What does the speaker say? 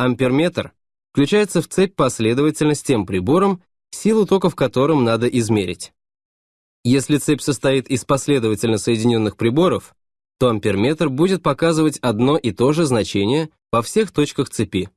Амперметр включается в цепь последовательно с тем прибором, силу тока в котором надо измерить. Если цепь состоит из последовательно соединенных приборов, то амперметр будет показывать одно и то же значение во всех точках цепи.